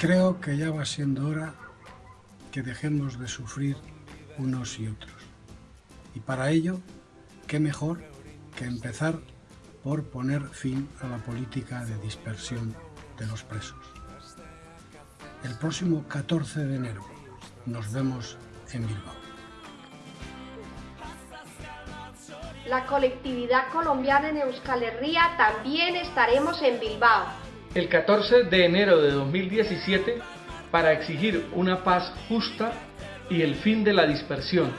Creo que ya va siendo hora que dejemos de sufrir unos y otros. Y para ello, qué mejor que empezar por poner fin a la política de dispersión de los presos. El próximo 14 de enero nos vemos en Bilbao. La colectividad colombiana en Euskal Herria también estaremos en Bilbao. El 14 de enero de 2017 para exigir una paz justa y el fin de la dispersión.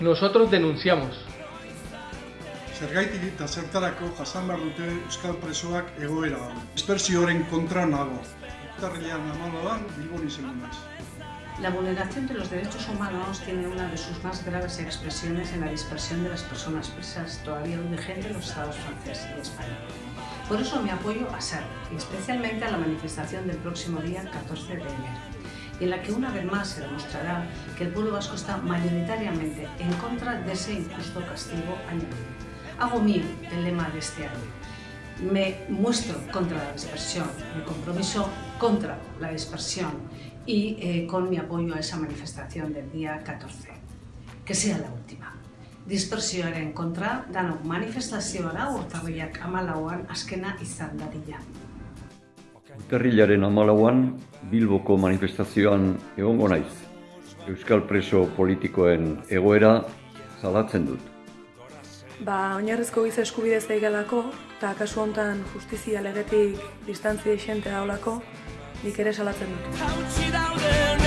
Nosotros denunciamos. Zergaitik eta zertarako jasan behar dute euskal presoak egoera hau. Dispersioaren kontra nago. Urtarrilean amaloan Bilbon izango naiz. La vulneración de los derechos humanos tiene una de sus más graves expresiones en la dispersión de las personas presas todavía vigente en los estados francés y español. Por eso mi apoyo a SER, y especialmente a la manifestación del próximo día 14 de enero, en la que una vez más se demostrará que el pueblo vasco está mayoritariamente en contra de ese injusto castigo añadido. Hago mío el lema de este año. Me muestro contra la dispersión, me compromiso contra la dispersión y eh, con mi apoyo a esa manifestación del día 14. Que sea la última. Dispersioaren kontra, danok manifestazioa da urtarriak amalauan askena izan dadila. Urtarrilaren amalauan, Bilboko manifestazioan egongo naiz. Euskal preso politikoen egoera zalatzen dut. Ba, oinarrizko giza eskubidez daigelako, eta kasu hontan justizia legetik distantzia isente daulako, nik ere salatzen dut.